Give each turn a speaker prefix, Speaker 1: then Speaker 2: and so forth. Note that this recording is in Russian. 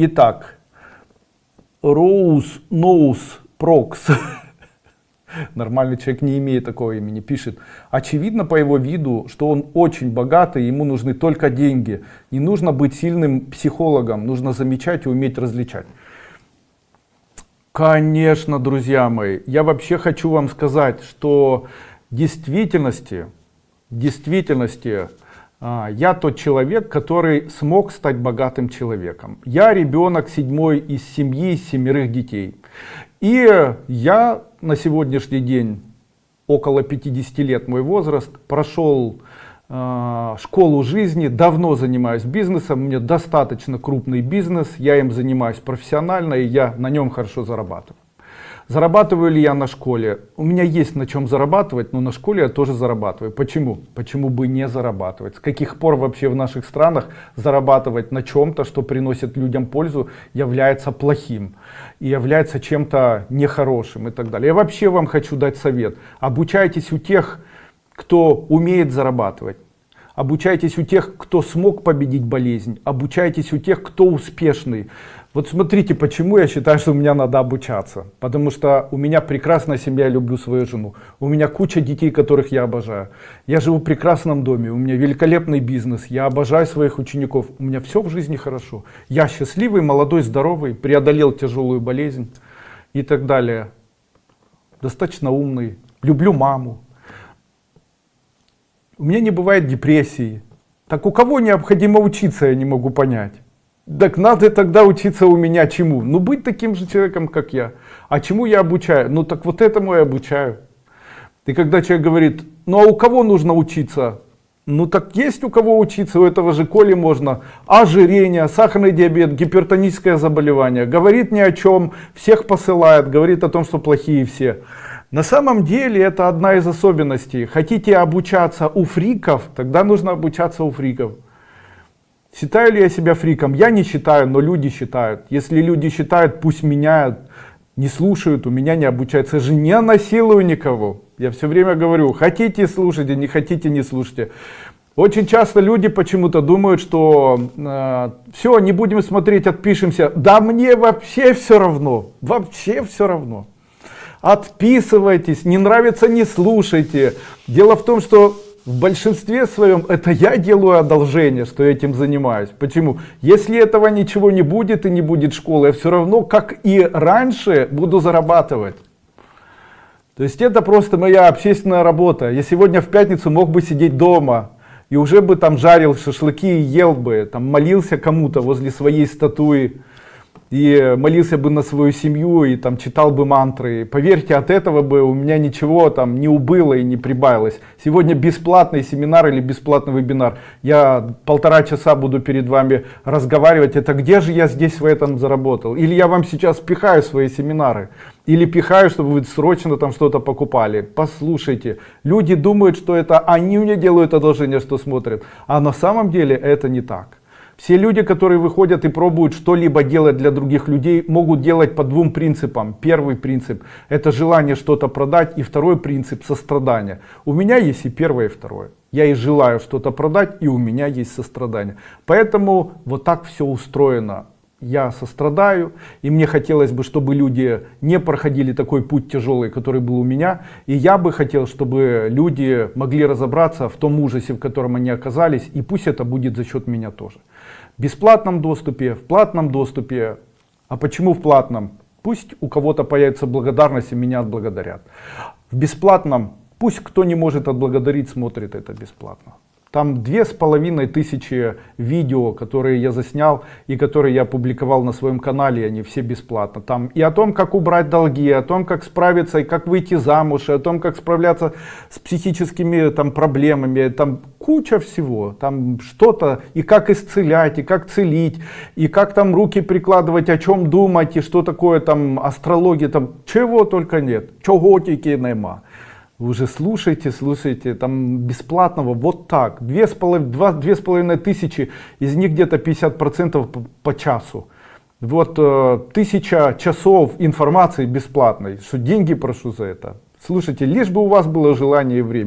Speaker 1: Итак, Роуз Ноус Прокс. Нормальный человек не имеет такого имени, пишет. Очевидно по его виду, что он очень богатый, ему нужны только деньги. Не нужно быть сильным психологом, нужно замечать и уметь различать. Конечно, друзья мои, я вообще хочу вам сказать, что в действительности, в действительности, я тот человек, который смог стать богатым человеком. Я ребенок седьмой из семьи, из семерых детей. И я на сегодняшний день, около 50 лет мой возраст, прошел э, школу жизни, давно занимаюсь бизнесом, у меня достаточно крупный бизнес, я им занимаюсь профессионально и я на нем хорошо зарабатываю. Зарабатываю ли я на школе? У меня есть на чем зарабатывать, но на школе я тоже зарабатываю. Почему? Почему бы не зарабатывать? С каких пор вообще в наших странах зарабатывать на чем-то, что приносит людям пользу, является плохим и является чем-то нехорошим и так далее. Я вообще вам хочу дать совет. Обучайтесь у тех, кто умеет зарабатывать. Обучайтесь у тех, кто смог победить болезнь. Обучайтесь у тех, кто успешный. Вот смотрите, почему я считаю, что у меня надо обучаться. Потому что у меня прекрасная семья, я люблю свою жену. У меня куча детей, которых я обожаю. Я живу в прекрасном доме, у меня великолепный бизнес, я обожаю своих учеников. У меня все в жизни хорошо. Я счастливый, молодой, здоровый, преодолел тяжелую болезнь и так далее. Достаточно умный, люблю маму. У меня не бывает депрессии. Так у кого необходимо учиться, я не могу понять. Так надо тогда учиться у меня чему? Ну быть таким же человеком, как я. А чему я обучаю? Ну так вот этому я обучаю. И когда человек говорит, ну а у кого нужно учиться? Ну так есть у кого учиться, у этого же Коли можно. Ожирение, сахарный диабет, гипертоническое заболевание. Говорит ни о чем, всех посылает, говорит о том, что плохие все. На самом деле это одна из особенностей. Хотите обучаться у фриков, тогда нужно обучаться у фриков. Считаю ли я себя фриком? Я не считаю, но люди считают. Если люди считают, пусть меняют, не слушают, у меня не обучаются. Я же не насилую никого. Я все время говорю, хотите слушайте, не хотите не слушайте. Очень часто люди почему-то думают, что э, все, не будем смотреть, отпишемся. Да мне вообще все равно, вообще все равно. Отписывайтесь, не нравится, не слушайте. Дело в том, что в большинстве своем это я делаю одолжение, что этим занимаюсь. Почему? Если этого ничего не будет и не будет школы, я все равно, как и раньше, буду зарабатывать. То есть это просто моя общественная работа. Я сегодня в пятницу мог бы сидеть дома и уже бы там жарил шашлыки и ел бы, там молился кому-то возле своей статуи и молился бы на свою семью и там читал бы мантры. Поверьте от этого бы у меня ничего там не убыло и не прибавилось. Сегодня бесплатный семинар или бесплатный вебинар. Я полтора часа буду перед вами разговаривать. Это где же я здесь в этом заработал? Или я вам сейчас пихаю свои семинары? Или пихаю чтобы вы срочно там что-то покупали? Послушайте люди думают что это они мне делают одолжение что смотрят. А на самом деле это не так все люди, которые выходят и пробуют что-либо делать для других людей, могут делать по двум принципам. Первый принцип – это желание что-то продать, и второй принцип – сострадание. У меня есть и первое, и второе. Я и желаю что-то продать, и у меня есть сострадание. Поэтому вот так все устроено. Я сострадаю, и мне хотелось бы, чтобы люди не проходили такой путь тяжелый, который был у меня. И я бы хотел, чтобы люди могли разобраться в том ужасе, в котором они оказались, и пусть это будет за счет меня тоже бесплатном доступе, в платном доступе. А почему в платном? Пусть у кого-то появится благодарность и меня отблагодарят. В бесплатном пусть кто не может отблагодарить, смотрит это бесплатно. Там две с половиной тысячи видео, которые я заснял и которые я опубликовал на своем канале, они все бесплатно. Там и о том, как убрать долги, о том, как справиться и как выйти замуж, и о том, как справляться с психическими там проблемами, там куча всего, там что-то, и как исцелять, и как целить, и как там руки прикладывать, о чем думать, и что такое там астрология, там чего только нет, чего тільки нема. Вы уже слушайте, слушайте, там бесплатного, вот так, две с половиной, два, две с половиной тысячи, из них где-то 50 процентов по, по часу. Вот э, тысяча часов информации бесплатной, что деньги прошу за это. Слушайте, лишь бы у вас было желание и время.